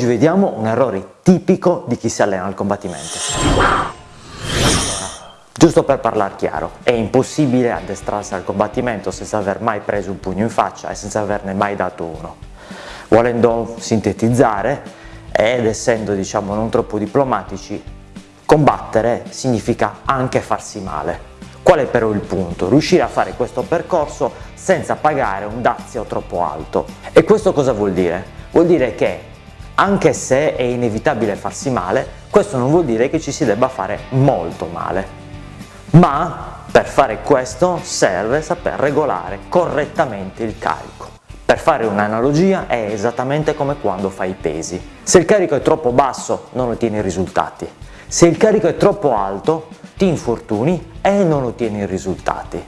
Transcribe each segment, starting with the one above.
Oggi vediamo un errore tipico di chi si allena al combattimento. Giusto per parlare chiaro, è impossibile addestrarsi al combattimento senza aver mai preso un pugno in faccia e senza averne mai dato uno. Volendo sintetizzare, ed essendo diciamo non troppo diplomatici, combattere significa anche farsi male. Qual è però il punto? Riuscire a fare questo percorso senza pagare un dazio troppo alto. E questo cosa vuol dire? Vuol dire che anche se è inevitabile farsi male, questo non vuol dire che ci si debba fare molto male. Ma per fare questo serve saper regolare correttamente il carico. Per fare un'analogia è esattamente come quando fai i pesi. Se il carico è troppo basso non ottieni risultati. Se il carico è troppo alto ti infortuni e non ottieni risultati.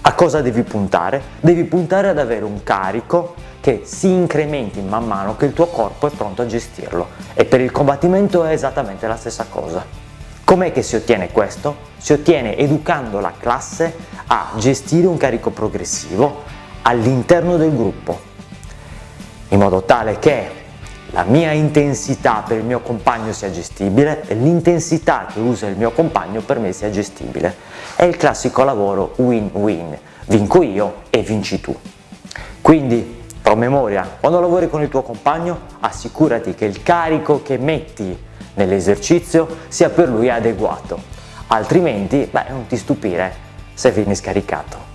A cosa devi puntare? Devi puntare ad avere un carico che si incrementi man mano che il tuo corpo è pronto a gestirlo e per il combattimento è esattamente la stessa cosa. Com'è che si ottiene questo? Si ottiene educando la classe a gestire un carico progressivo all'interno del gruppo, in modo tale che la mia intensità per il mio compagno sia gestibile e l'intensità che usa il mio compagno per me sia gestibile. È il classico lavoro win-win, vinco io e vinci tu. Quindi Promemoria, quando lavori con il tuo compagno assicurati che il carico che metti nell'esercizio sia per lui adeguato, altrimenti beh, non ti stupire se vieni scaricato.